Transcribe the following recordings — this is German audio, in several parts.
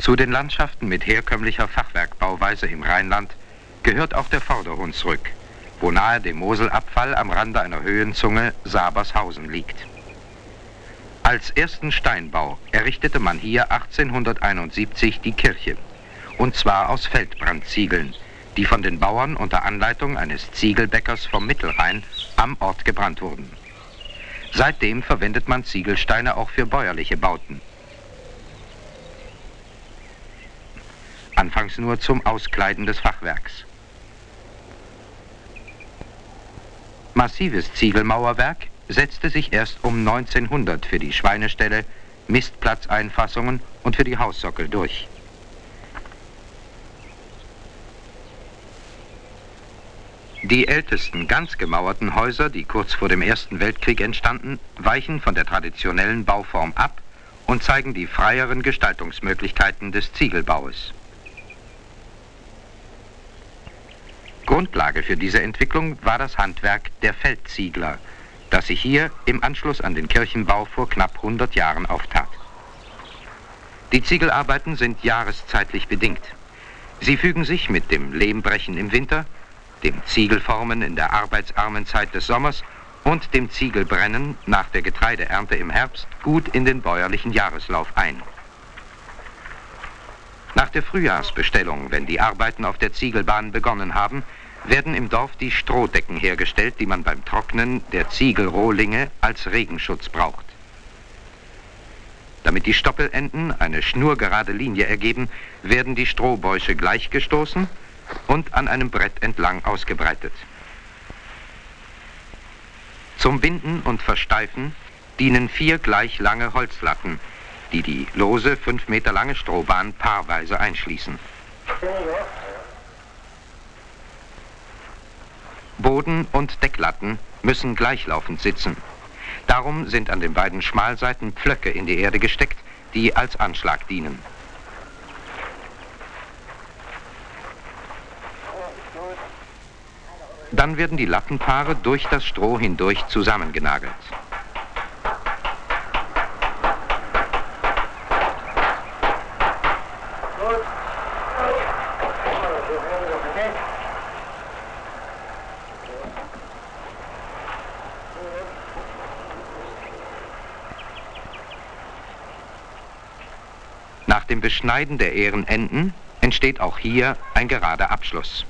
Zu den Landschaften mit herkömmlicher Fachwerkbauweise im Rheinland gehört auch der Vorderhunsrück, wo nahe dem Moselabfall am Rande einer Höhenzunge Sabershausen liegt. Als ersten Steinbau errichtete man hier 1871 die Kirche, und zwar aus Feldbrandziegeln, die von den Bauern unter Anleitung eines Ziegelbäckers vom Mittelrhein am Ort gebrannt wurden. Seitdem verwendet man Ziegelsteine auch für bäuerliche Bauten. Anfangs nur zum Auskleiden des Fachwerks. Massives Ziegelmauerwerk setzte sich erst um 1900 für die Schweineställe, Mistplatzeinfassungen und für die Haussockel durch. Die ältesten ganz gemauerten Häuser, die kurz vor dem Ersten Weltkrieg entstanden, weichen von der traditionellen Bauform ab und zeigen die freieren Gestaltungsmöglichkeiten des Ziegelbaues. Grundlage für diese Entwicklung war das Handwerk der Feldziegler, das sich hier im Anschluss an den Kirchenbau vor knapp 100 Jahren auftat. Die Ziegelarbeiten sind jahreszeitlich bedingt. Sie fügen sich mit dem Lehmbrechen im Winter dem Ziegelformen in der arbeitsarmen Zeit des Sommers und dem Ziegelbrennen nach der Getreideernte im Herbst gut in den bäuerlichen Jahreslauf ein. Nach der Frühjahrsbestellung, wenn die Arbeiten auf der Ziegelbahn begonnen haben, werden im Dorf die Strohdecken hergestellt, die man beim Trocknen der Ziegelrohlinge als Regenschutz braucht. Damit die Stoppelenden eine schnurgerade Linie ergeben, werden die Strohbäusche gleichgestoßen und an einem Brett entlang ausgebreitet. Zum Binden und Versteifen dienen vier gleich lange Holzlatten, die die lose, fünf Meter lange Strohbahn paarweise einschließen. Boden- und Decklatten müssen gleichlaufend sitzen. Darum sind an den beiden Schmalseiten Pflöcke in die Erde gesteckt, die als Anschlag dienen. Dann werden die Lattenpaare durch das Stroh hindurch zusammengenagelt. Nach Beschneiden der Ehrenenden entsteht auch hier ein gerader Abschluss.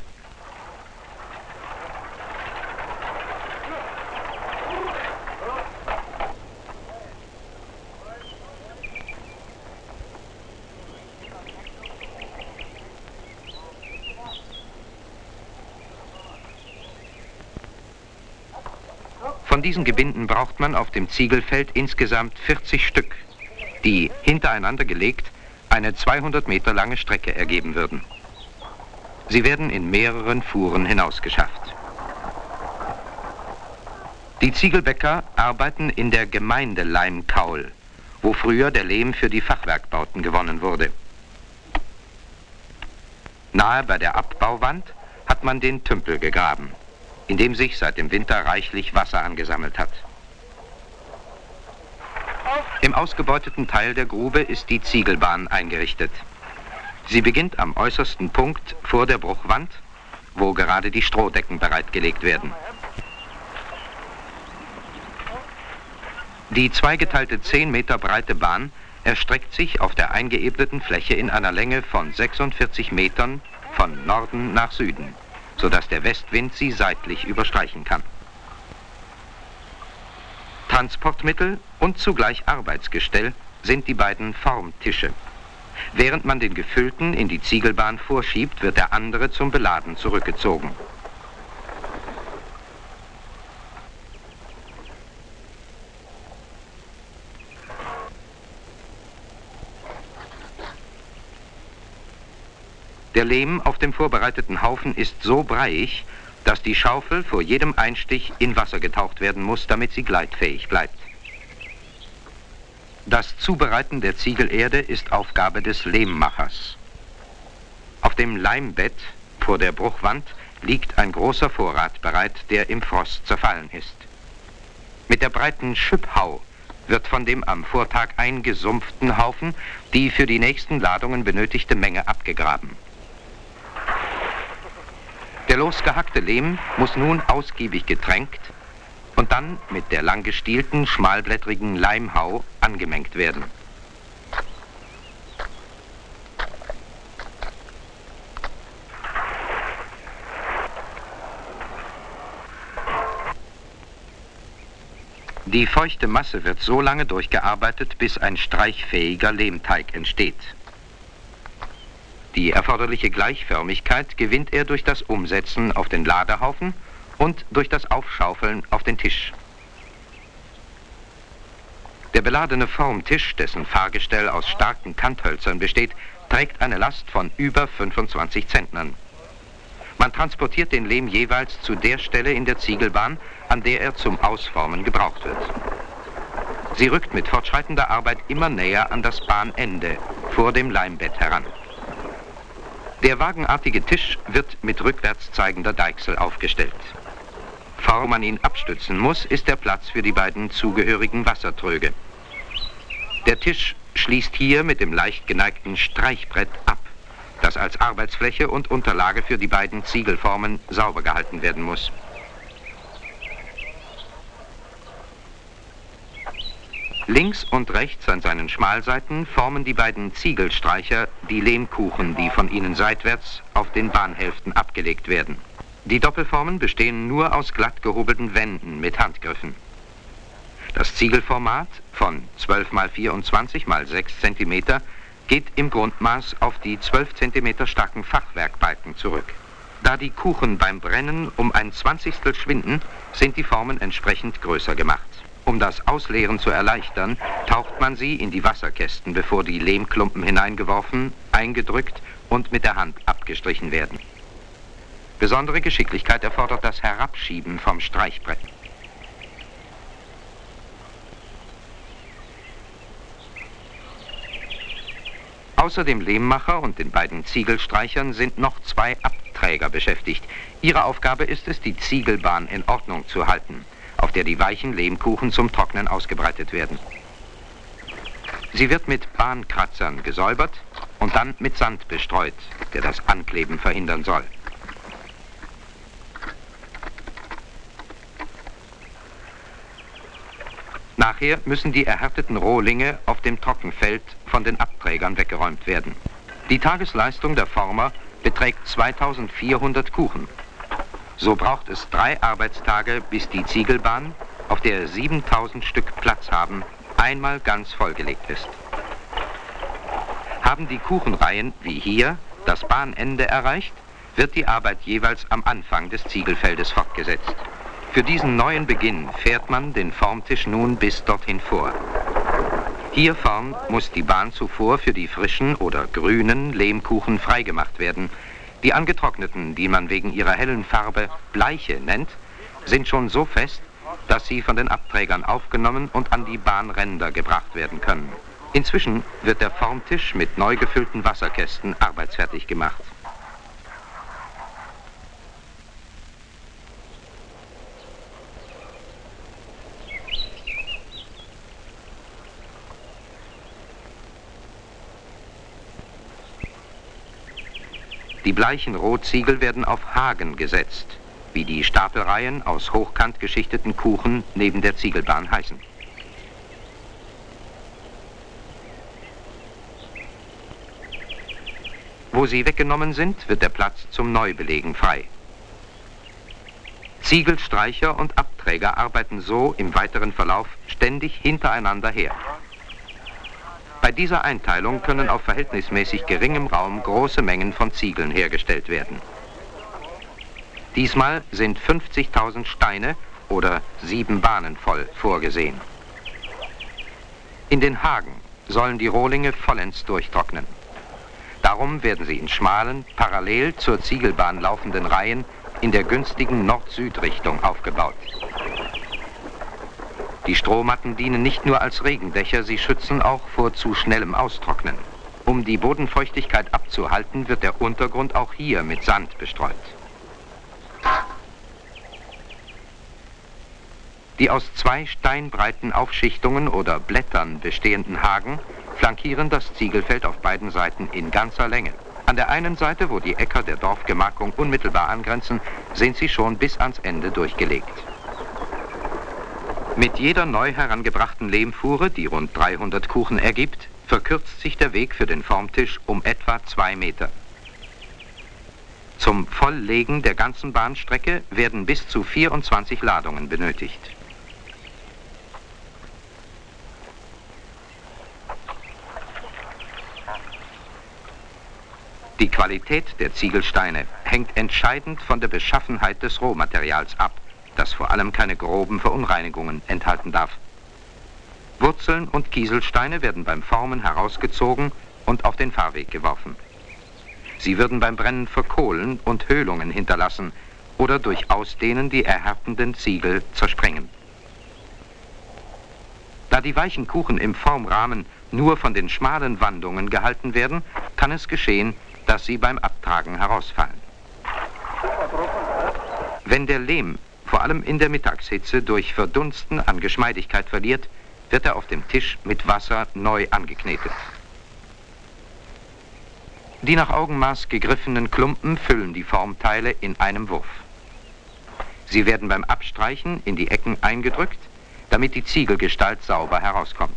Von diesen Gebinden braucht man auf dem Ziegelfeld insgesamt 40 Stück, die hintereinander gelegt eine 200 Meter lange Strecke ergeben würden. Sie werden in mehreren Fuhren hinausgeschafft. Die Ziegelbäcker arbeiten in der Gemeinde Leimkaul, wo früher der Lehm für die Fachwerkbauten gewonnen wurde. Nahe bei der Abbauwand hat man den Tümpel gegraben in dem sich seit dem Winter reichlich Wasser angesammelt hat. Ausgebeuteten Teil der Grube ist die Ziegelbahn eingerichtet. Sie beginnt am äußersten Punkt vor der Bruchwand, wo gerade die Strohdecken bereitgelegt werden. Die zweigeteilte 10 Meter breite Bahn erstreckt sich auf der eingeebneten Fläche in einer Länge von 46 Metern von Norden nach Süden sodass der Westwind sie seitlich überstreichen kann. Transportmittel und zugleich Arbeitsgestell sind die beiden Formtische. Während man den gefüllten in die Ziegelbahn vorschiebt, wird der andere zum Beladen zurückgezogen. Der Lehm auf dem vorbereiteten Haufen ist so breiig, dass die Schaufel vor jedem Einstich in Wasser getaucht werden muss, damit sie gleitfähig bleibt. Das Zubereiten der Ziegelerde ist Aufgabe des Lehmmachers. Auf dem Leimbett vor der Bruchwand liegt ein großer Vorrat bereit, der im Frost zerfallen ist. Mit der breiten Schüpphau wird von dem am Vortag eingesumpften Haufen die für die nächsten Ladungen benötigte Menge abgegraben. Der losgehackte Lehm muss nun ausgiebig getränkt und dann mit der langgestielten, schmalblättrigen Leimhau angemengt werden. Die feuchte Masse wird so lange durchgearbeitet, bis ein streichfähiger Lehmteig entsteht. Die erforderliche Gleichförmigkeit gewinnt er durch das Umsetzen auf den Ladehaufen und durch das Aufschaufeln auf den Tisch. Der beladene Formtisch, dessen Fahrgestell aus starken Kanthölzern besteht, trägt eine Last von über 25 Zentnern. Man transportiert den Lehm jeweils zu der Stelle in der Ziegelbahn, an der er zum Ausformen gebraucht wird. Sie rückt mit fortschreitender Arbeit immer näher an das Bahnende vor dem Leimbett heran. Der wagenartige Tisch wird mit rückwärts zeigender Deichsel aufgestellt. Vor man ihn abstützen muss, ist der Platz für die beiden zugehörigen Wassertröge. Der Tisch schließt hier mit dem leicht geneigten Streichbrett ab, das als Arbeitsfläche und Unterlage für die beiden Ziegelformen sauber gehalten werden muss. Links und rechts an seinen Schmalseiten formen die beiden Ziegelstreicher die Lehmkuchen, die von ihnen seitwärts auf den Bahnhälften abgelegt werden. Die Doppelformen bestehen nur aus glatt gehobelten Wänden mit Handgriffen. Das Ziegelformat von 12 x 24 x 6 cm geht im Grundmaß auf die 12 cm starken Fachwerkbalken zurück. Da die Kuchen beim Brennen um ein Zwanzigstel schwinden, sind die Formen entsprechend größer gemacht. Um das Ausleeren zu erleichtern, taucht man sie in die Wasserkästen, bevor die Lehmklumpen hineingeworfen, eingedrückt und mit der Hand abgestrichen werden. Besondere Geschicklichkeit erfordert das Herabschieben vom Streichbrett. Außer dem Lehmmacher und den beiden Ziegelstreichern sind noch zwei Abträger beschäftigt. Ihre Aufgabe ist es, die Ziegelbahn in Ordnung zu halten auf der die weichen Lehmkuchen zum Trocknen ausgebreitet werden. Sie wird mit Bahnkratzern gesäubert und dann mit Sand bestreut, der das Ankleben verhindern soll. Nachher müssen die erhärteten Rohlinge auf dem Trockenfeld von den Abträgern weggeräumt werden. Die Tagesleistung der Former beträgt 2400 Kuchen so braucht es drei Arbeitstage, bis die Ziegelbahn, auf der 7000 Stück Platz haben, einmal ganz vollgelegt ist. Haben die Kuchenreihen, wie hier, das Bahnende erreicht, wird die Arbeit jeweils am Anfang des Ziegelfeldes fortgesetzt. Für diesen neuen Beginn fährt man den Formtisch nun bis dorthin vor. Hier vorn muss die Bahn zuvor für die frischen oder grünen Lehmkuchen freigemacht werden, die angetrockneten, die man wegen ihrer hellen Farbe Bleiche nennt, sind schon so fest, dass sie von den Abträgern aufgenommen und an die Bahnränder gebracht werden können. Inzwischen wird der Formtisch mit neu gefüllten Wasserkästen arbeitsfertig gemacht. Die bleichen Rotziegel werden auf Hagen gesetzt, wie die Stapelreihen aus hochkant geschichteten Kuchen neben der Ziegelbahn heißen. Wo sie weggenommen sind, wird der Platz zum Neubelegen frei. Ziegelstreicher und Abträger arbeiten so im weiteren Verlauf ständig hintereinander her. Bei dieser Einteilung können auf verhältnismäßig geringem Raum große Mengen von Ziegeln hergestellt werden. Diesmal sind 50.000 Steine oder sieben Bahnen voll vorgesehen. In den Hagen sollen die Rohlinge vollends durchtrocknen. Darum werden sie in schmalen, parallel zur Ziegelbahn laufenden Reihen in der günstigen Nord-Süd-Richtung aufgebaut. Die Strohmatten dienen nicht nur als Regendächer, sie schützen auch vor zu schnellem Austrocknen. Um die Bodenfeuchtigkeit abzuhalten, wird der Untergrund auch hier mit Sand bestreut. Die aus zwei steinbreiten Aufschichtungen oder Blättern bestehenden Hagen flankieren das Ziegelfeld auf beiden Seiten in ganzer Länge. An der einen Seite, wo die Äcker der Dorfgemarkung unmittelbar angrenzen, sind sie schon bis ans Ende durchgelegt. Mit jeder neu herangebrachten Lehmfuhre, die rund 300 Kuchen ergibt, verkürzt sich der Weg für den Formtisch um etwa zwei Meter. Zum Volllegen der ganzen Bahnstrecke werden bis zu 24 Ladungen benötigt. Die Qualität der Ziegelsteine hängt entscheidend von der Beschaffenheit des Rohmaterials ab, das vor allem keine groben Verunreinigungen enthalten darf. Wurzeln und Kieselsteine werden beim Formen herausgezogen und auf den Fahrweg geworfen. Sie würden beim Brennen verkohlen und Höhlungen hinterlassen oder durch Ausdehnen die erhärtenden Ziegel zersprengen. Da die weichen Kuchen im Formrahmen nur von den schmalen Wandungen gehalten werden, kann es geschehen, dass sie beim Abtragen herausfallen. Wenn der Lehm vor allem in der Mittagshitze durch Verdunsten an Geschmeidigkeit verliert, wird er auf dem Tisch mit Wasser neu angeknetet. Die nach Augenmaß gegriffenen Klumpen füllen die Formteile in einem Wurf. Sie werden beim Abstreichen in die Ecken eingedrückt, damit die Ziegelgestalt sauber herauskommt.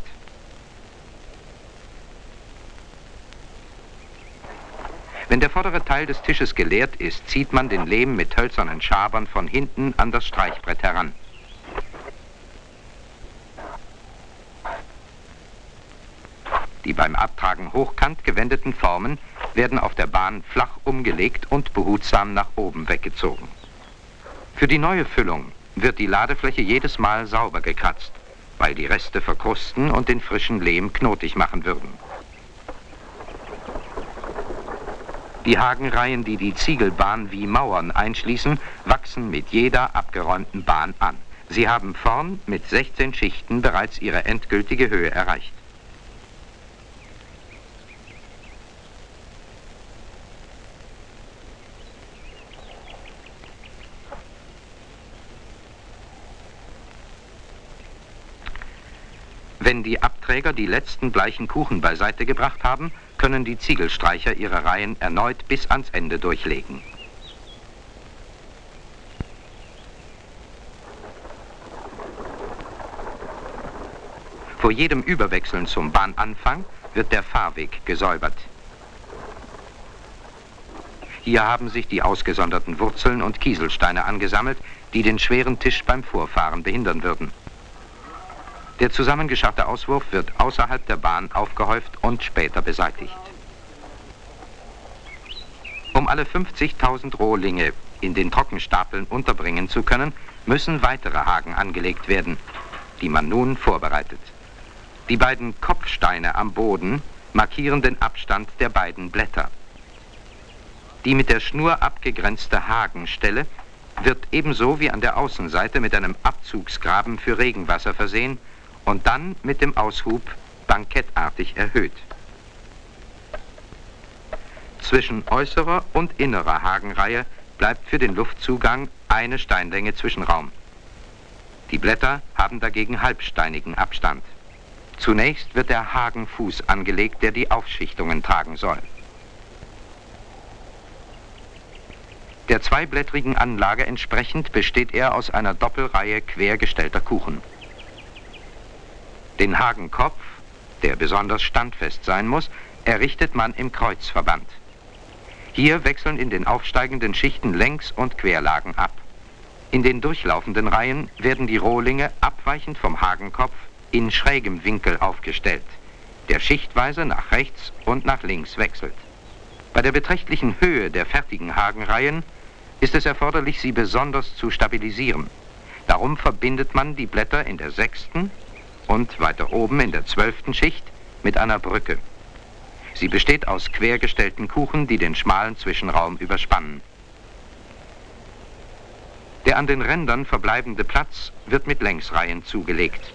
Wenn der vordere Teil des Tisches geleert ist, zieht man den Lehm mit hölzernen Schabern von hinten an das Streichbrett heran. Die beim Abtragen hochkant gewendeten Formen werden auf der Bahn flach umgelegt und behutsam nach oben weggezogen. Für die neue Füllung wird die Ladefläche jedes Mal sauber gekratzt, weil die Reste verkrusten und den frischen Lehm knotig machen würden. Die Hagenreihen, die die Ziegelbahn wie Mauern einschließen, wachsen mit jeder abgeräumten Bahn an. Sie haben vorn mit 16 Schichten bereits ihre endgültige Höhe erreicht. Wenn die Abträger die letzten bleichen Kuchen beiseite gebracht haben, können die Ziegelstreicher ihre Reihen erneut bis ans Ende durchlegen. Vor jedem Überwechseln zum Bahnanfang wird der Fahrweg gesäubert. Hier haben sich die ausgesonderten Wurzeln und Kieselsteine angesammelt, die den schweren Tisch beim Vorfahren behindern würden. Der zusammengeschaffte Auswurf wird außerhalb der Bahn aufgehäuft und später beseitigt. Um alle 50.000 Rohlinge in den Trockenstapeln unterbringen zu können, müssen weitere Haken angelegt werden, die man nun vorbereitet. Die beiden Kopfsteine am Boden markieren den Abstand der beiden Blätter. Die mit der Schnur abgegrenzte Hagenstelle wird ebenso wie an der Außenseite mit einem Abzugsgraben für Regenwasser versehen und dann mit dem Aushub bankettartig erhöht. Zwischen äußerer und innerer Hagenreihe bleibt für den Luftzugang eine Steinlänge Zwischenraum. Die Blätter haben dagegen halbsteinigen Abstand. Zunächst wird der Hagenfuß angelegt, der die Aufschichtungen tragen soll. Der zweiblättrigen Anlage entsprechend besteht er aus einer Doppelreihe quergestellter Kuchen. Den Hagenkopf, der besonders standfest sein muss, errichtet man im Kreuzverband. Hier wechseln in den aufsteigenden Schichten Längs- und Querlagen ab. In den durchlaufenden Reihen werden die Rohlinge abweichend vom Hagenkopf in schrägem Winkel aufgestellt, der schichtweise nach rechts und nach links wechselt. Bei der beträchtlichen Höhe der fertigen Hagenreihen ist es erforderlich, sie besonders zu stabilisieren. Darum verbindet man die Blätter in der sechsten und weiter oben in der zwölften Schicht mit einer Brücke. Sie besteht aus quergestellten Kuchen, die den schmalen Zwischenraum überspannen. Der an den Rändern verbleibende Platz wird mit Längsreihen zugelegt.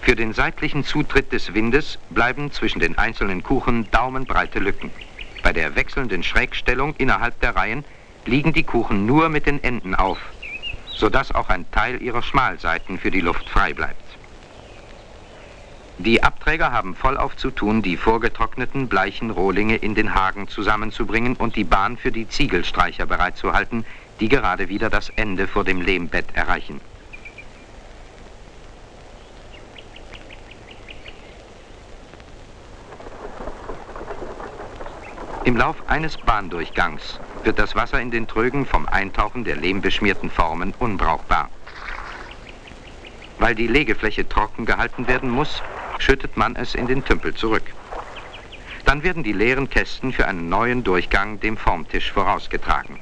Für den seitlichen Zutritt des Windes bleiben zwischen den einzelnen Kuchen daumenbreite Lücken. Bei der wechselnden Schrägstellung innerhalb der Reihen liegen die Kuchen nur mit den Enden auf, sodass auch ein Teil ihrer Schmalseiten für die Luft frei bleibt. Die Abträger haben vollauf zu tun, die vorgetrockneten bleichen Rohlinge in den Hagen zusammenzubringen und die Bahn für die Ziegelstreicher bereitzuhalten, die gerade wieder das Ende vor dem Lehmbett erreichen. Im Lauf eines Bahndurchgangs wird das Wasser in den Trögen vom Eintauchen der lehmbeschmierten Formen unbrauchbar. Weil die Legefläche trocken gehalten werden muss, schüttet man es in den Tümpel zurück. Dann werden die leeren Kästen für einen neuen Durchgang dem Formtisch vorausgetragen.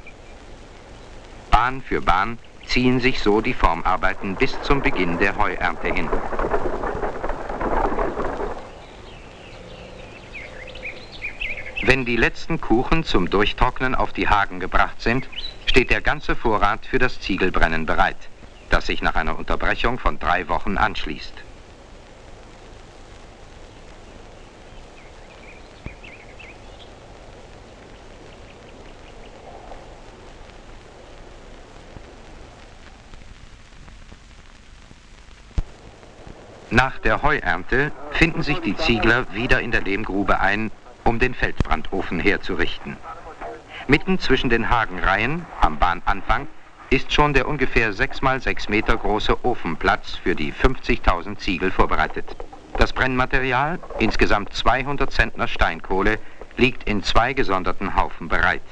Bahn für Bahn ziehen sich so die Formarbeiten bis zum Beginn der Heuernte hin. Wenn die letzten Kuchen zum Durchtrocknen auf die Hagen gebracht sind, steht der ganze Vorrat für das Ziegelbrennen bereit, das sich nach einer Unterbrechung von drei Wochen anschließt. Nach der Heuernte finden sich die Ziegler wieder in der Lehmgrube ein, um den Feldbrandofen herzurichten. Mitten zwischen den Hagenreihen, am Bahnanfang, ist schon der ungefähr 6 mal 6 Meter große Ofenplatz für die 50.000 Ziegel vorbereitet. Das Brennmaterial, insgesamt 200 Zentner Steinkohle, liegt in zwei gesonderten Haufen bereit.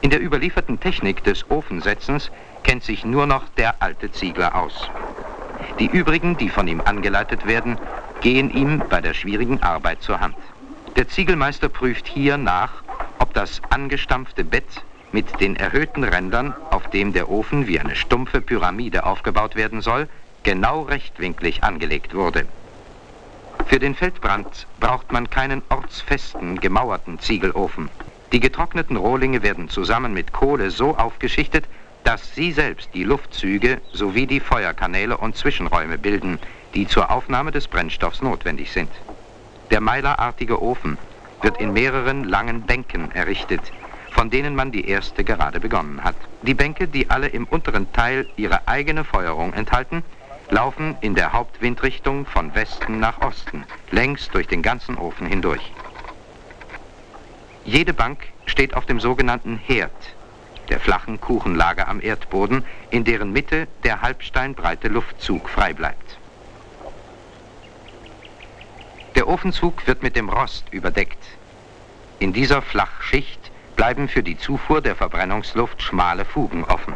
In der überlieferten Technik des Ofensetzens kennt sich nur noch der alte Ziegler aus. Die übrigen, die von ihm angeleitet werden, gehen ihm bei der schwierigen Arbeit zur Hand. Der Ziegelmeister prüft hier nach, ob das angestampfte Bett mit den erhöhten Rändern, auf dem der Ofen wie eine stumpfe Pyramide aufgebaut werden soll, genau rechtwinklig angelegt wurde. Für den Feldbrand braucht man keinen ortsfesten, gemauerten Ziegelofen. Die getrockneten Rohlinge werden zusammen mit Kohle so aufgeschichtet, dass sie selbst die Luftzüge sowie die Feuerkanäle und Zwischenräume bilden, die zur Aufnahme des Brennstoffs notwendig sind. Der meilerartige Ofen wird in mehreren langen Bänken errichtet, von denen man die erste gerade begonnen hat. Die Bänke, die alle im unteren Teil ihre eigene Feuerung enthalten, laufen in der Hauptwindrichtung von Westen nach Osten, längs durch den ganzen Ofen hindurch. Jede Bank steht auf dem sogenannten Herd, der flachen Kuchenlage am Erdboden, in deren Mitte der halbsteinbreite Luftzug frei bleibt. Der Ofenzug wird mit dem Rost überdeckt. In dieser Flachschicht bleiben für die Zufuhr der Verbrennungsluft schmale Fugen offen.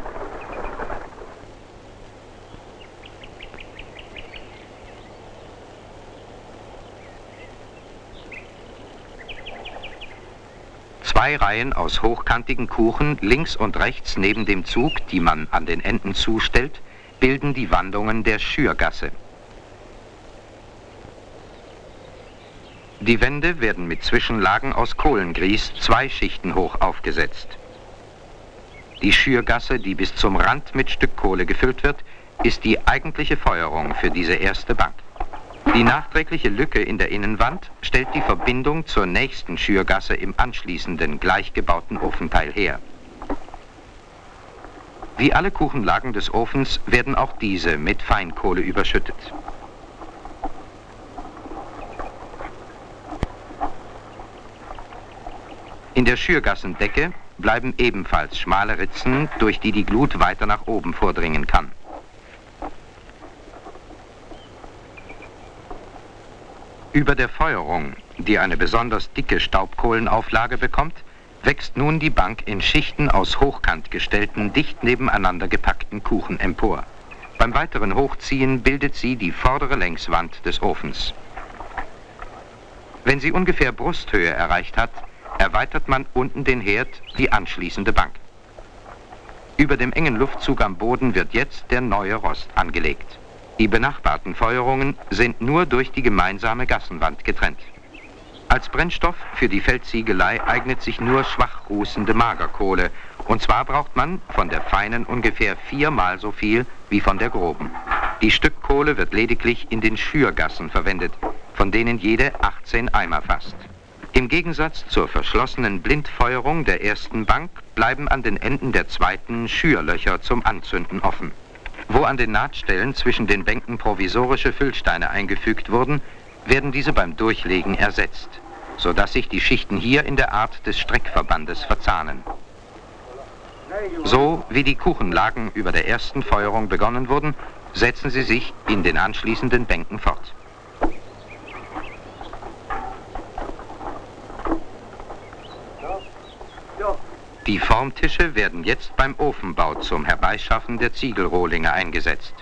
Zwei Reihen aus hochkantigen Kuchen links und rechts neben dem Zug, die man an den Enden zustellt, bilden die Wandungen der Schürgasse. Die Wände werden mit Zwischenlagen aus Kohlengrieß zwei Schichten hoch aufgesetzt. Die Schürgasse, die bis zum Rand mit Stückkohle gefüllt wird, ist die eigentliche Feuerung für diese erste Bank. Die nachträgliche Lücke in der Innenwand stellt die Verbindung zur nächsten Schürgasse im anschließenden gleichgebauten Ofenteil her. Wie alle Kuchenlagen des Ofens werden auch diese mit Feinkohle überschüttet. In der Schürgassendecke bleiben ebenfalls schmale Ritzen, durch die die Glut weiter nach oben vordringen kann. Über der Feuerung, die eine besonders dicke Staubkohlenauflage bekommt, wächst nun die Bank in Schichten aus hochkant gestellten, dicht nebeneinander gepackten Kuchen empor. Beim weiteren Hochziehen bildet sie die vordere Längswand des Ofens. Wenn sie ungefähr Brusthöhe erreicht hat, erweitert man unten den Herd, die anschließende Bank. Über dem engen Luftzug am Boden wird jetzt der neue Rost angelegt. Die benachbarten Feuerungen sind nur durch die gemeinsame Gassenwand getrennt. Als Brennstoff für die Feldziegelei eignet sich nur schwach rußende Magerkohle. Und zwar braucht man von der feinen ungefähr viermal so viel wie von der groben. Die Stückkohle wird lediglich in den Schürgassen verwendet, von denen jede 18 Eimer fasst. Im Gegensatz zur verschlossenen Blindfeuerung der ersten Bank bleiben an den Enden der zweiten Schürlöcher zum Anzünden offen. Wo an den Nahtstellen zwischen den Bänken provisorische Füllsteine eingefügt wurden, werden diese beim Durchlegen ersetzt, sodass sich die Schichten hier in der Art des Streckverbandes verzahnen. So wie die Kuchenlagen über der ersten Feuerung begonnen wurden, setzen sie sich in den anschließenden Bänken fort. Die Formtische werden jetzt beim Ofenbau zum Herbeischaffen der Ziegelrohlinge eingesetzt.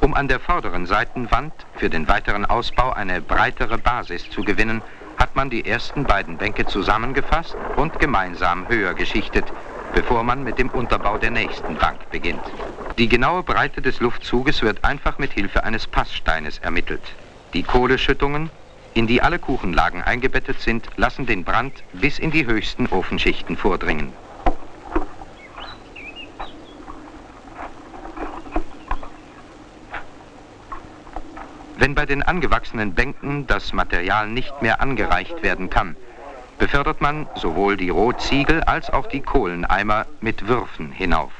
Um an der vorderen Seitenwand für den weiteren Ausbau eine breitere Basis zu gewinnen, hat man die ersten beiden Bänke zusammengefasst und gemeinsam höher geschichtet, bevor man mit dem Unterbau der nächsten Bank beginnt. Die genaue Breite des Luftzuges wird einfach mit Hilfe eines Passsteines ermittelt. Die Kohleschüttungen, in die alle Kuchenlagen eingebettet sind, lassen den Brand bis in die höchsten Ofenschichten vordringen. Wenn bei den angewachsenen Bänken das Material nicht mehr angereicht werden kann, befördert man sowohl die Rohziegel als auch die Kohleneimer mit Würfen hinauf.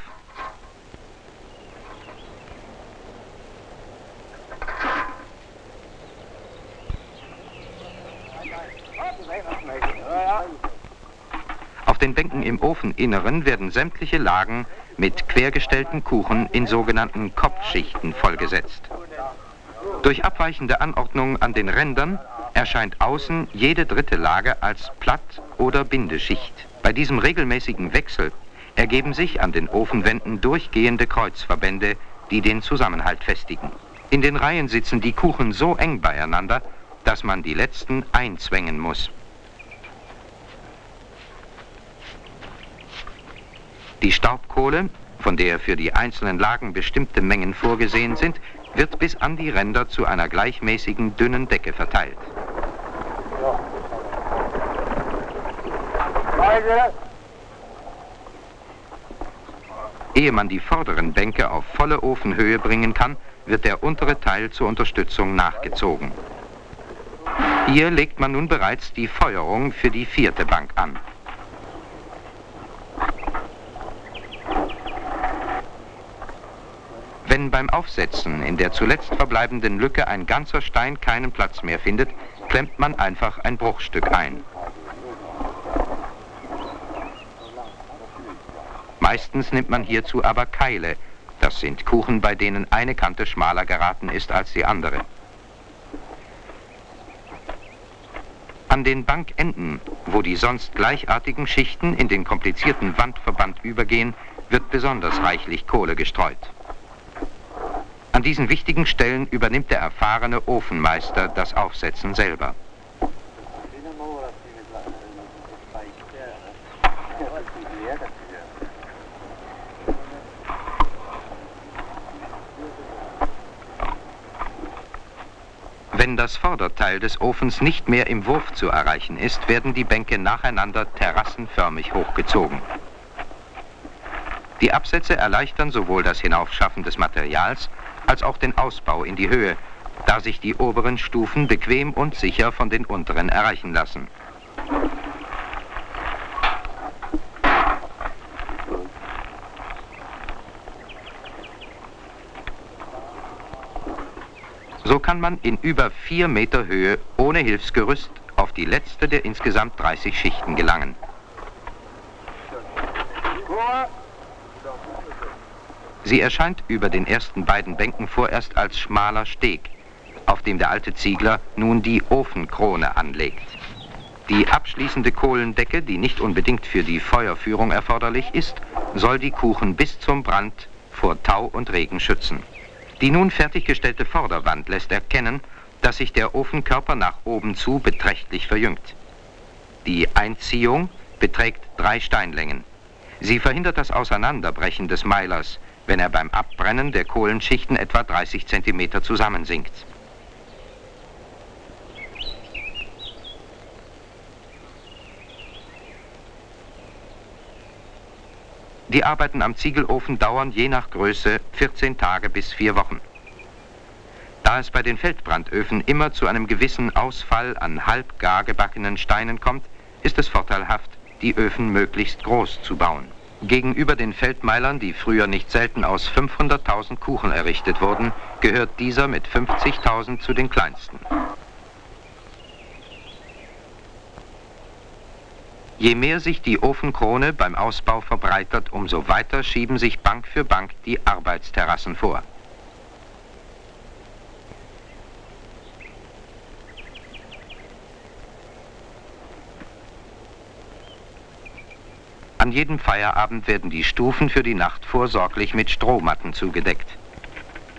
Auf den Bänken im Ofeninneren werden sämtliche Lagen mit quergestellten Kuchen in sogenannten Kopfschichten vollgesetzt. Durch abweichende Anordnung an den Rändern erscheint außen jede dritte Lage als Platt- oder Bindeschicht. Bei diesem regelmäßigen Wechsel ergeben sich an den Ofenwänden durchgehende Kreuzverbände, die den Zusammenhalt festigen. In den Reihen sitzen die Kuchen so eng beieinander, dass man die letzten einzwängen muss. Die Staubkohle, von der für die einzelnen Lagen bestimmte Mengen vorgesehen sind, wird bis an die Ränder zu einer gleichmäßigen dünnen Decke verteilt. Ehe man die vorderen Bänke auf volle Ofenhöhe bringen kann, wird der untere Teil zur Unterstützung nachgezogen. Hier legt man nun bereits die Feuerung für die vierte Bank an. Wenn beim Aufsetzen in der zuletzt verbleibenden Lücke ein ganzer Stein keinen Platz mehr findet, klemmt man einfach ein Bruchstück ein. Meistens nimmt man hierzu aber Keile. Das sind Kuchen, bei denen eine Kante schmaler geraten ist als die andere. An den Bankenden, wo die sonst gleichartigen Schichten in den komplizierten Wandverband übergehen, wird besonders reichlich Kohle gestreut. An diesen wichtigen Stellen übernimmt der erfahrene Ofenmeister das Aufsetzen selber. Wenn das Vorderteil des Ofens nicht mehr im Wurf zu erreichen ist, werden die Bänke nacheinander terrassenförmig hochgezogen. Die Absätze erleichtern sowohl das Hinaufschaffen des Materials als auch den Ausbau in die Höhe, da sich die oberen Stufen bequem und sicher von den unteren erreichen lassen. So kann man in über vier Meter Höhe ohne Hilfsgerüst auf die letzte der insgesamt 30 Schichten gelangen. Sie erscheint über den ersten beiden Bänken vorerst als schmaler Steg, auf dem der alte Ziegler nun die Ofenkrone anlegt. Die abschließende Kohlendecke, die nicht unbedingt für die Feuerführung erforderlich ist, soll die Kuchen bis zum Brand vor Tau und Regen schützen. Die nun fertiggestellte Vorderwand lässt erkennen, dass sich der Ofenkörper nach oben zu beträchtlich verjüngt. Die Einziehung beträgt drei Steinlängen. Sie verhindert das Auseinanderbrechen des Meilers, wenn er beim Abbrennen der Kohlenschichten etwa 30 cm zusammensinkt. Die Arbeiten am Ziegelofen dauern je nach Größe 14 Tage bis vier Wochen. Da es bei den Feldbrandöfen immer zu einem gewissen Ausfall an halb gar gebackenen Steinen kommt, ist es vorteilhaft, die Öfen möglichst groß zu bauen. Gegenüber den Feldmeilern, die früher nicht selten aus 500.000 Kuchen errichtet wurden, gehört dieser mit 50.000 zu den kleinsten. Je mehr sich die Ofenkrone beim Ausbau verbreitert, umso weiter schieben sich Bank für Bank die Arbeitsterrassen vor. An jedem Feierabend werden die Stufen für die Nacht vorsorglich mit Strohmatten zugedeckt.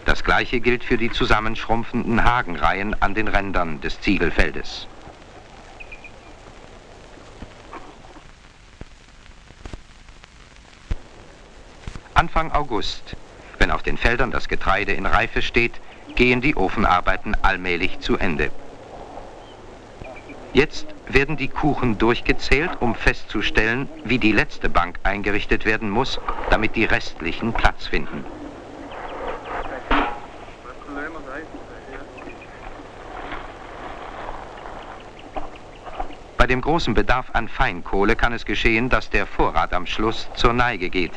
Das gleiche gilt für die zusammenschrumpfenden Hagenreihen an den Rändern des Ziegelfeldes. Anfang August, wenn auf den Feldern das Getreide in Reife steht, gehen die Ofenarbeiten allmählich zu Ende. Jetzt werden die Kuchen durchgezählt, um festzustellen, wie die letzte Bank eingerichtet werden muss, damit die restlichen Platz finden. Bei dem großen Bedarf an Feinkohle kann es geschehen, dass der Vorrat am Schluss zur Neige geht.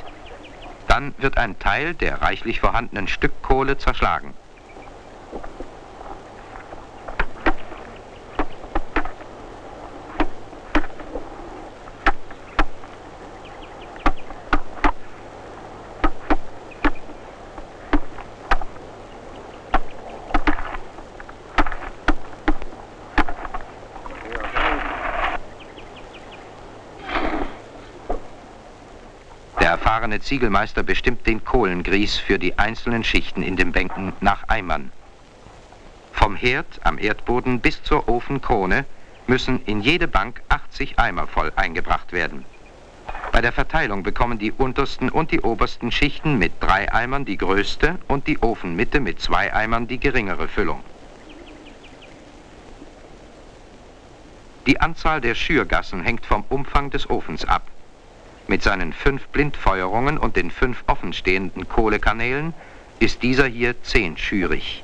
Dann wird ein Teil der reichlich vorhandenen Stückkohle zerschlagen. Erfahrene Ziegelmeister bestimmt den Kohlengrieß für die einzelnen Schichten in den Bänken nach Eimern. Vom Herd am Erdboden bis zur Ofenkrone müssen in jede Bank 80 Eimer voll eingebracht werden. Bei der Verteilung bekommen die untersten und die obersten Schichten mit drei Eimern die größte und die Ofenmitte mit zwei Eimern die geringere Füllung. Die Anzahl der Schürgassen hängt vom Umfang des Ofens ab. Mit seinen fünf Blindfeuerungen und den fünf offenstehenden Kohlekanälen ist dieser hier zehnschürig.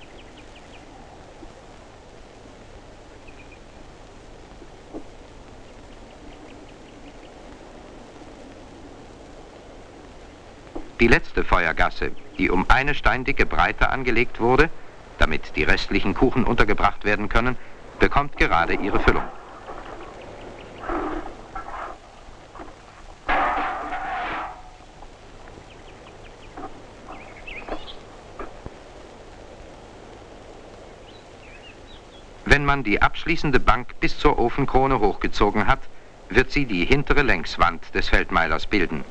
Die letzte Feuergasse, die um eine Steindicke breiter angelegt wurde, damit die restlichen Kuchen untergebracht werden können, bekommt gerade ihre Füllung. Wenn man die abschließende Bank bis zur Ofenkrone hochgezogen hat, wird sie die hintere Längswand des Feldmeilers bilden.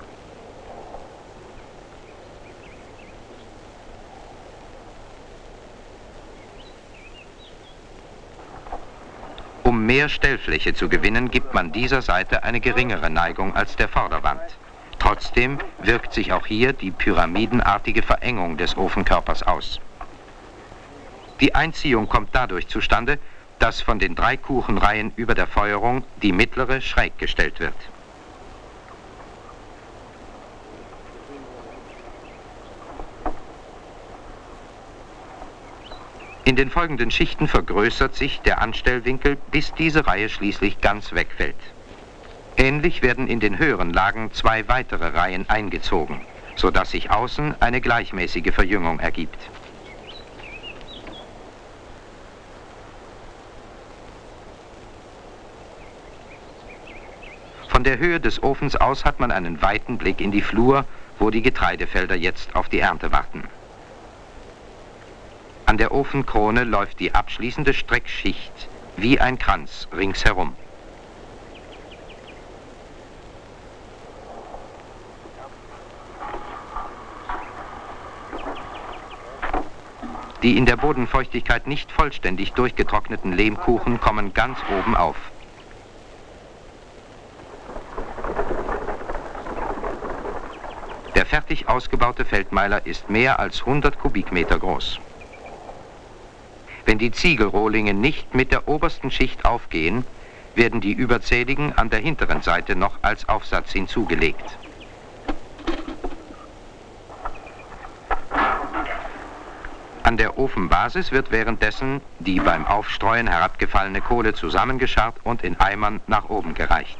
Um mehr Stellfläche zu gewinnen, gibt man dieser Seite eine geringere Neigung als der Vorderwand. Trotzdem wirkt sich auch hier die pyramidenartige Verengung des Ofenkörpers aus. Die Einziehung kommt dadurch zustande, dass von den drei Kuchenreihen über der Feuerung die mittlere schräg gestellt wird. In den folgenden Schichten vergrößert sich der Anstellwinkel, bis diese Reihe schließlich ganz wegfällt. Ähnlich werden in den höheren Lagen zwei weitere Reihen eingezogen, sodass sich außen eine gleichmäßige Verjüngung ergibt. Von der Höhe des Ofens aus hat man einen weiten Blick in die Flur, wo die Getreidefelder jetzt auf die Ernte warten. An der Ofenkrone läuft die abschließende Streckschicht wie ein Kranz ringsherum. Die in der Bodenfeuchtigkeit nicht vollständig durchgetrockneten Lehmkuchen kommen ganz oben auf. fertig ausgebaute Feldmeiler ist mehr als 100 Kubikmeter groß. Wenn die Ziegelrohlinge nicht mit der obersten Schicht aufgehen, werden die überzähligen an der hinteren Seite noch als Aufsatz hinzugelegt. An der Ofenbasis wird währenddessen die beim Aufstreuen herabgefallene Kohle zusammengescharrt und in Eimern nach oben gereicht.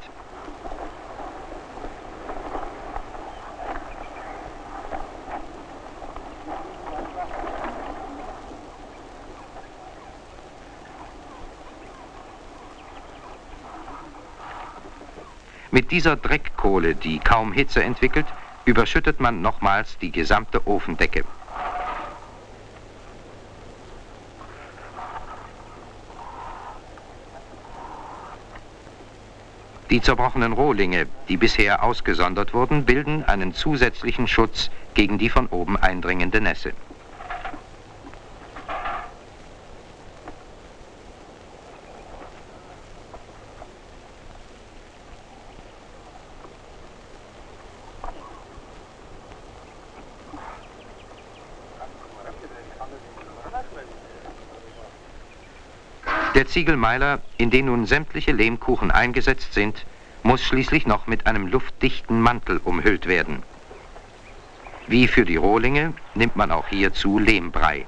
Mit dieser Dreckkohle, die kaum Hitze entwickelt, überschüttet man nochmals die gesamte Ofendecke. Die zerbrochenen Rohlinge, die bisher ausgesondert wurden, bilden einen zusätzlichen Schutz gegen die von oben eindringende Nässe. Ziegelmeiler, in den nun sämtliche Lehmkuchen eingesetzt sind, muss schließlich noch mit einem luftdichten Mantel umhüllt werden. Wie für die Rohlinge nimmt man auch hierzu Lehmbrei.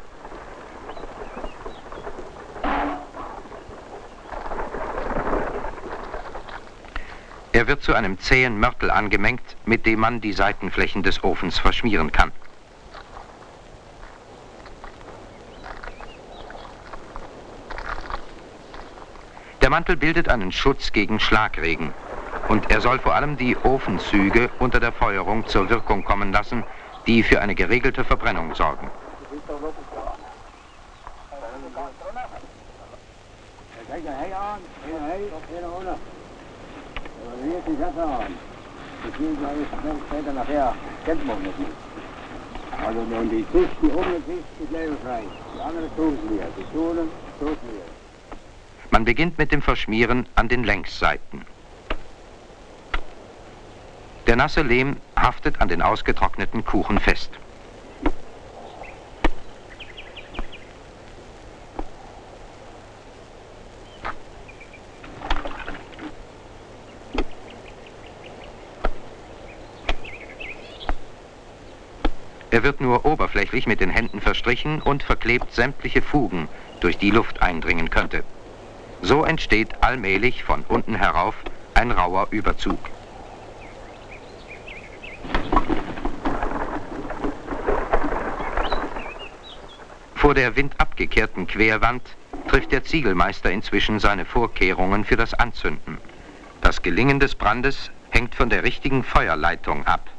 Er wird zu einem zähen Mörtel angemengt, mit dem man die Seitenflächen des Ofens verschmieren kann. Mantel bildet einen Schutz gegen Schlagregen und er soll vor allem die Ofenzüge unter der Feuerung zur Wirkung kommen lassen, die für eine geregelte Verbrennung sorgen. Also wenn die oben ist, die frei. Die anderen sie mir. Die tun sie mir. Man beginnt mit dem Verschmieren an den Längsseiten. Der nasse Lehm haftet an den ausgetrockneten Kuchen fest. Er wird nur oberflächlich mit den Händen verstrichen und verklebt sämtliche Fugen, durch die Luft eindringen könnte. So entsteht allmählich von unten herauf ein rauer Überzug. Vor der windabgekehrten Querwand trifft der Ziegelmeister inzwischen seine Vorkehrungen für das Anzünden. Das Gelingen des Brandes hängt von der richtigen Feuerleitung ab.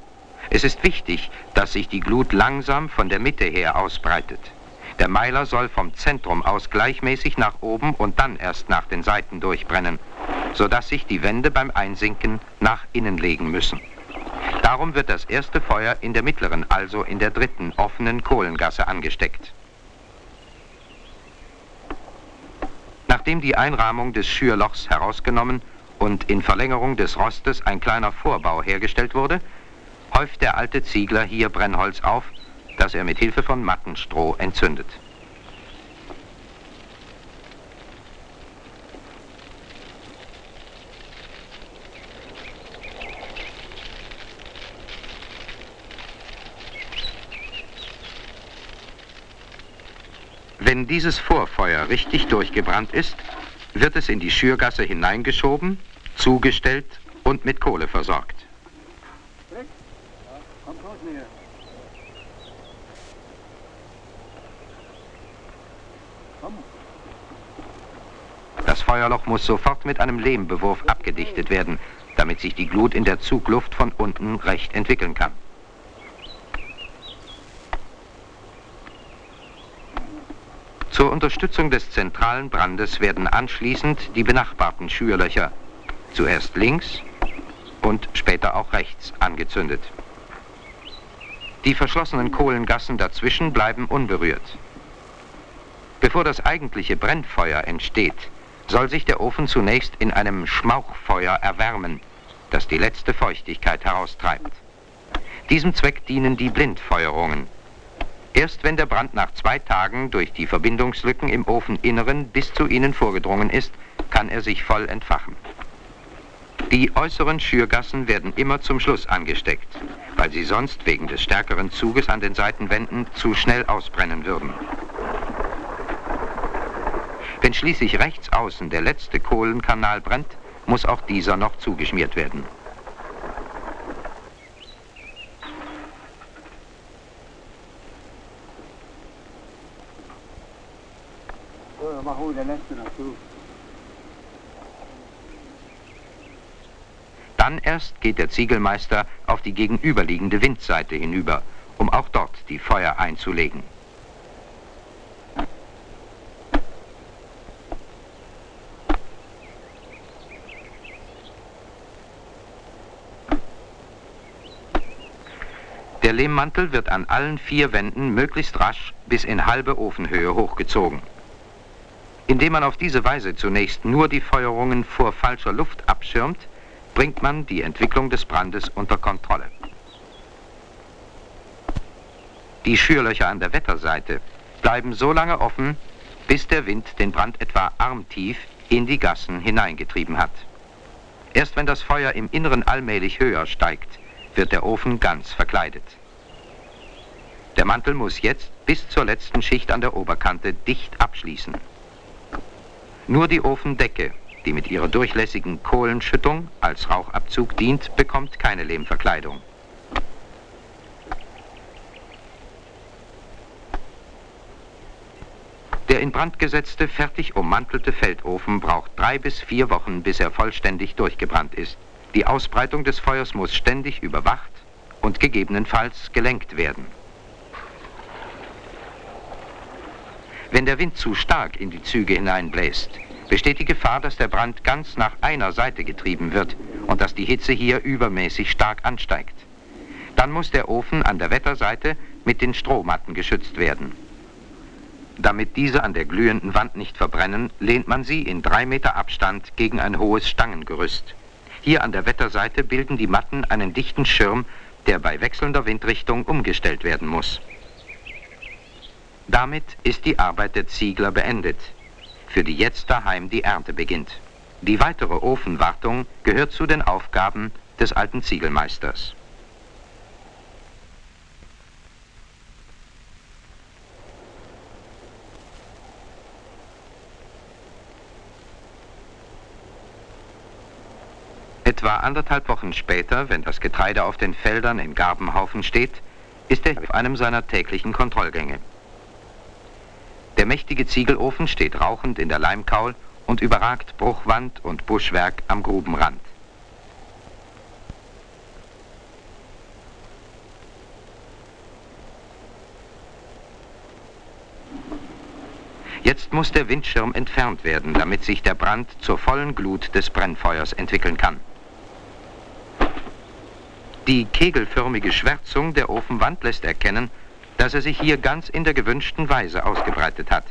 Es ist wichtig, dass sich die Glut langsam von der Mitte her ausbreitet. Der Meiler soll vom Zentrum aus gleichmäßig nach oben und dann erst nach den Seiten durchbrennen, sodass sich die Wände beim Einsinken nach innen legen müssen. Darum wird das erste Feuer in der mittleren, also in der dritten offenen Kohlengasse angesteckt. Nachdem die Einrahmung des Schürlochs herausgenommen und in Verlängerung des Rostes ein kleiner Vorbau hergestellt wurde, häuft der alte Ziegler hier Brennholz auf das er mit Hilfe von Mattenstroh entzündet. Wenn dieses Vorfeuer richtig durchgebrannt ist, wird es in die Schürgasse hineingeschoben, zugestellt und mit Kohle versorgt. Das Feuerloch muss sofort mit einem Lehmbewurf abgedichtet werden, damit sich die Glut in der Zugluft von unten recht entwickeln kann. Zur Unterstützung des zentralen Brandes werden anschließend die benachbarten Schürlöcher, zuerst links und später auch rechts, angezündet. Die verschlossenen Kohlengassen dazwischen bleiben unberührt. Bevor das eigentliche Brennfeuer entsteht, soll sich der Ofen zunächst in einem Schmauchfeuer erwärmen, das die letzte Feuchtigkeit heraustreibt. Diesem Zweck dienen die Blindfeuerungen. Erst wenn der Brand nach zwei Tagen durch die Verbindungslücken im Ofeninneren bis zu ihnen vorgedrungen ist, kann er sich voll entfachen. Die äußeren Schürgassen werden immer zum Schluss angesteckt, weil sie sonst wegen des stärkeren Zuges an den Seitenwänden zu schnell ausbrennen würden. Wenn schließlich rechts außen der letzte Kohlenkanal brennt, muss auch dieser noch zugeschmiert werden. So. Dann erst geht der Ziegelmeister auf die gegenüberliegende Windseite hinüber, um auch dort die Feuer einzulegen. Der Lehmmantel wird an allen vier Wänden möglichst rasch bis in halbe Ofenhöhe hochgezogen. Indem man auf diese Weise zunächst nur die Feuerungen vor falscher Luft abschirmt, bringt man die Entwicklung des Brandes unter Kontrolle. Die Schürlöcher an der Wetterseite bleiben so lange offen, bis der Wind den Brand etwa armtief in die Gassen hineingetrieben hat. Erst wenn das Feuer im Inneren allmählich höher steigt, wird der Ofen ganz verkleidet. Der Mantel muss jetzt bis zur letzten Schicht an der Oberkante dicht abschließen. Nur die Ofendecke, die mit ihrer durchlässigen Kohlenschüttung als Rauchabzug dient, bekommt keine Lehmverkleidung. Der in Brand gesetzte, fertig ummantelte Feldofen braucht drei bis vier Wochen, bis er vollständig durchgebrannt ist. Die Ausbreitung des Feuers muss ständig überwacht und gegebenenfalls gelenkt werden. Wenn der Wind zu stark in die Züge hineinbläst, besteht die Gefahr, dass der Brand ganz nach einer Seite getrieben wird und dass die Hitze hier übermäßig stark ansteigt. Dann muss der Ofen an der Wetterseite mit den Strohmatten geschützt werden. Damit diese an der glühenden Wand nicht verbrennen, lehnt man sie in drei Meter Abstand gegen ein hohes Stangengerüst. Hier an der Wetterseite bilden die Matten einen dichten Schirm, der bei wechselnder Windrichtung umgestellt werden muss. Damit ist die Arbeit der Ziegler beendet, für die jetzt daheim die Ernte beginnt. Die weitere Ofenwartung gehört zu den Aufgaben des alten Ziegelmeisters. Etwa anderthalb Wochen später, wenn das Getreide auf den Feldern in Garbenhaufen steht, ist er auf einem seiner täglichen Kontrollgänge. Der mächtige Ziegelofen steht rauchend in der Leimkaul und überragt Bruchwand und Buschwerk am Grubenrand. Jetzt muss der Windschirm entfernt werden, damit sich der Brand zur vollen Glut des Brennfeuers entwickeln kann. Die kegelförmige Schwärzung der Ofenwand lässt erkennen, dass er sich hier ganz in der gewünschten Weise ausgebreitet hat.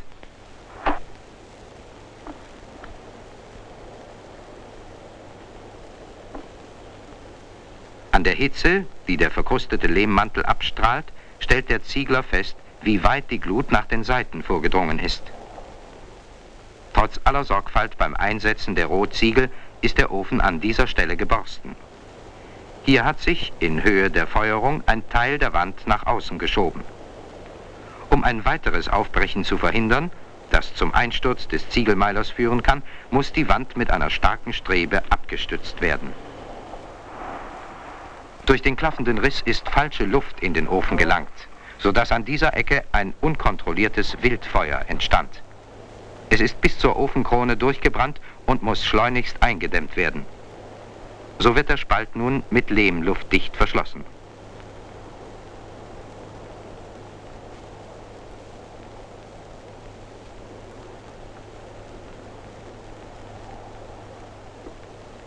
An der Hitze, die der verkrustete Lehmmantel abstrahlt, stellt der Ziegler fest, wie weit die Glut nach den Seiten vorgedrungen ist. Trotz aller Sorgfalt beim Einsetzen der Rohziegel ist der Ofen an dieser Stelle geborsten. Hier hat sich in Höhe der Feuerung ein Teil der Wand nach außen geschoben. Um ein weiteres Aufbrechen zu verhindern, das zum Einsturz des Ziegelmeilers führen kann, muss die Wand mit einer starken Strebe abgestützt werden. Durch den klaffenden Riss ist falsche Luft in den Ofen gelangt, sodass an dieser Ecke ein unkontrolliertes Wildfeuer entstand. Es ist bis zur Ofenkrone durchgebrannt und muss schleunigst eingedämmt werden. So wird der Spalt nun mit Lehm luftdicht verschlossen.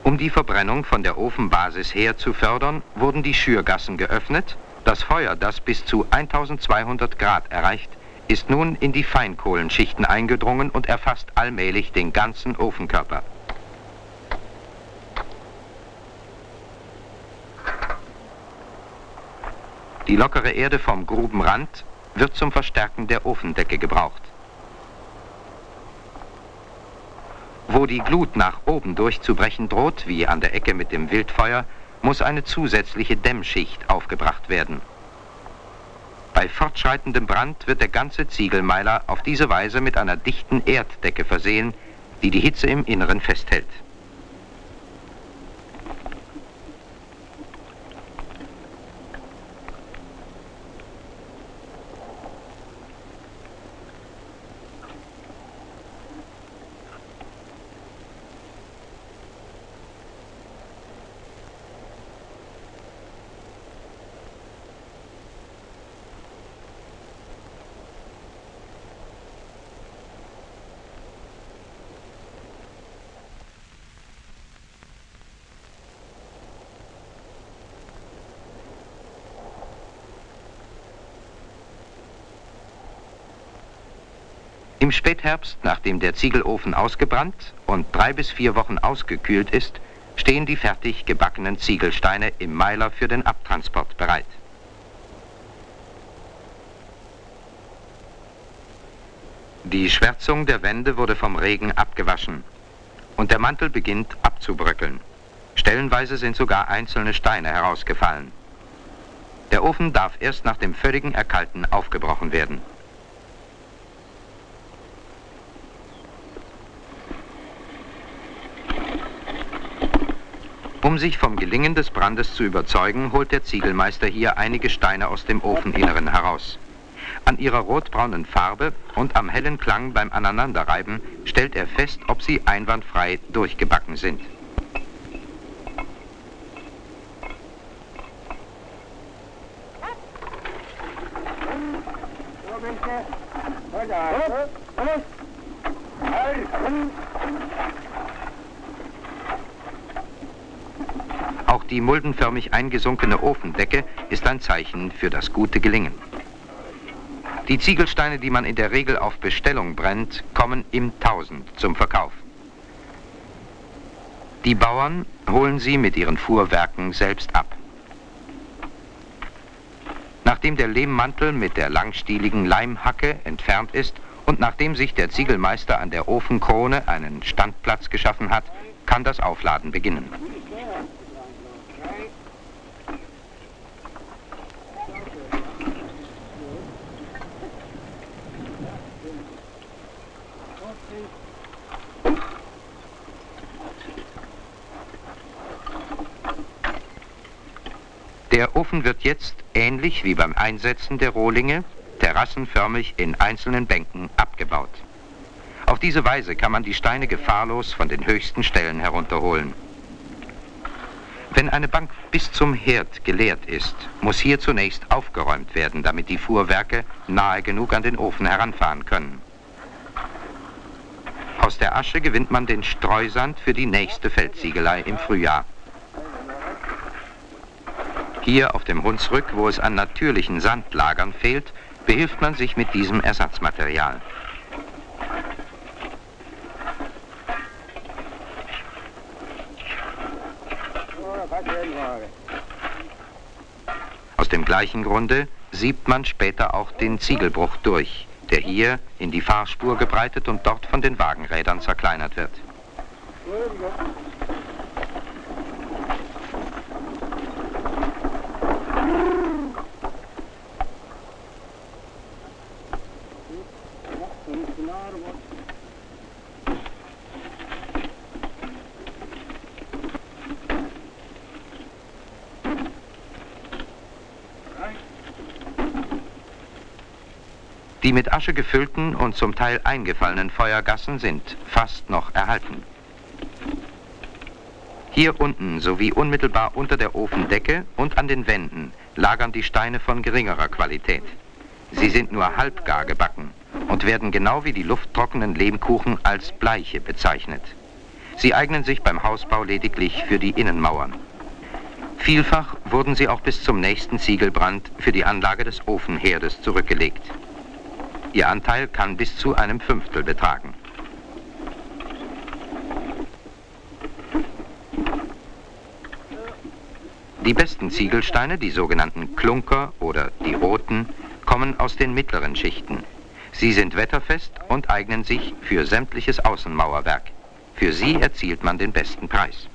Um die Verbrennung von der Ofenbasis her zu fördern, wurden die Schürgassen geöffnet. Das Feuer, das bis zu 1200 Grad erreicht, ist nun in die Feinkohlenschichten eingedrungen und erfasst allmählich den ganzen Ofenkörper. Die lockere Erde vom Grubenrand wird zum Verstärken der Ofendecke gebraucht. Wo die Glut nach oben durchzubrechen droht, wie an der Ecke mit dem Wildfeuer, muss eine zusätzliche Dämmschicht aufgebracht werden. Bei fortschreitendem Brand wird der ganze Ziegelmeiler auf diese Weise mit einer dichten Erddecke versehen, die die Hitze im Inneren festhält. Im Spätherbst, nachdem der Ziegelofen ausgebrannt und drei bis vier Wochen ausgekühlt ist, stehen die fertig gebackenen Ziegelsteine im Meiler für den Abtransport bereit. Die Schwärzung der Wände wurde vom Regen abgewaschen und der Mantel beginnt abzubröckeln. Stellenweise sind sogar einzelne Steine herausgefallen. Der Ofen darf erst nach dem völligen Erkalten aufgebrochen werden. Um sich vom Gelingen des Brandes zu überzeugen, holt der Ziegelmeister hier einige Steine aus dem Ofeninneren heraus. An ihrer rotbraunen Farbe und am hellen Klang beim Aneinanderreiben stellt er fest, ob sie einwandfrei durchgebacken sind. Die muldenförmig eingesunkene Ofendecke ist ein Zeichen für das gute Gelingen. Die Ziegelsteine, die man in der Regel auf Bestellung brennt, kommen im Tausend zum Verkauf. Die Bauern holen sie mit ihren Fuhrwerken selbst ab. Nachdem der Lehmmantel mit der langstieligen Leimhacke entfernt ist und nachdem sich der Ziegelmeister an der Ofenkrone einen Standplatz geschaffen hat, kann das Aufladen beginnen. Der Ofen wird jetzt, ähnlich wie beim Einsetzen der Rohlinge, terrassenförmig in einzelnen Bänken abgebaut. Auf diese Weise kann man die Steine gefahrlos von den höchsten Stellen herunterholen. Wenn eine Bank bis zum Herd geleert ist, muss hier zunächst aufgeräumt werden, damit die Fuhrwerke nahe genug an den Ofen heranfahren können. Aus der Asche gewinnt man den Streusand für die nächste Feldziegelei im Frühjahr. Hier auf dem Hunsrück, wo es an natürlichen Sandlagern fehlt, behilft man sich mit diesem Ersatzmaterial. Aus dem gleichen Grunde siebt man später auch den Ziegelbruch durch, der hier in die Fahrspur gebreitet und dort von den Wagenrädern zerkleinert wird. Die mit Asche gefüllten und zum Teil eingefallenen Feuergassen sind fast noch erhalten. Hier unten sowie unmittelbar unter der Ofendecke und an den Wänden lagern die Steine von geringerer Qualität. Sie sind nur halbgar gebacken und werden genau wie die lufttrockenen Lehmkuchen als Bleiche bezeichnet. Sie eignen sich beim Hausbau lediglich für die Innenmauern. Vielfach wurden sie auch bis zum nächsten Ziegelbrand für die Anlage des Ofenherdes zurückgelegt. Ihr Anteil kann bis zu einem Fünftel betragen. Die besten Ziegelsteine, die sogenannten Klunker oder die roten, kommen aus den mittleren Schichten. Sie sind wetterfest und eignen sich für sämtliches Außenmauerwerk. Für sie erzielt man den besten Preis.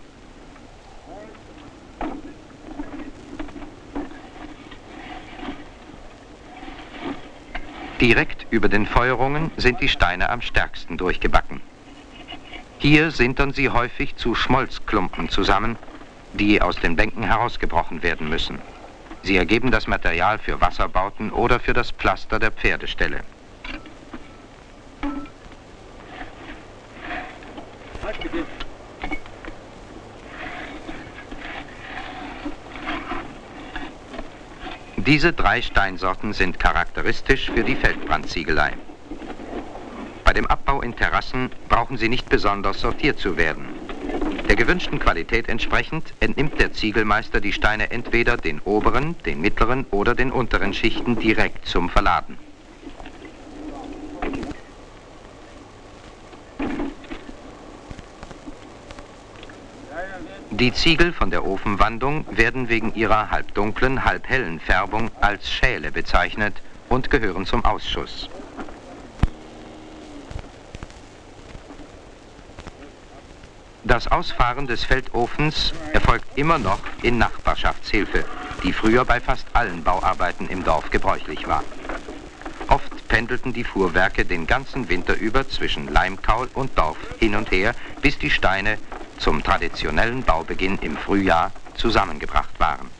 Direkt über den Feuerungen sind die Steine am stärksten durchgebacken. Hier sintern sie häufig zu Schmolzklumpen zusammen, die aus den Bänken herausgebrochen werden müssen. Sie ergeben das Material für Wasserbauten oder für das Pflaster der Pferdeställe. Diese drei Steinsorten sind charakteristisch für die Feldbrandziegelei. Bei dem Abbau in Terrassen brauchen sie nicht besonders sortiert zu werden. Der gewünschten Qualität entsprechend entnimmt der Ziegelmeister die Steine entweder den oberen, den mittleren oder den unteren Schichten direkt zum Verladen. Die Ziegel von der Ofenwandung werden wegen ihrer halbdunklen, halbhellen Färbung als Schäle bezeichnet und gehören zum Ausschuss. Das Ausfahren des Feldofens erfolgt immer noch in Nachbarschaftshilfe, die früher bei fast allen Bauarbeiten im Dorf gebräuchlich war. Oft pendelten die Fuhrwerke den ganzen Winter über zwischen Leimkaul und Dorf hin und her, bis die Steine zum traditionellen Baubeginn im Frühjahr zusammengebracht waren.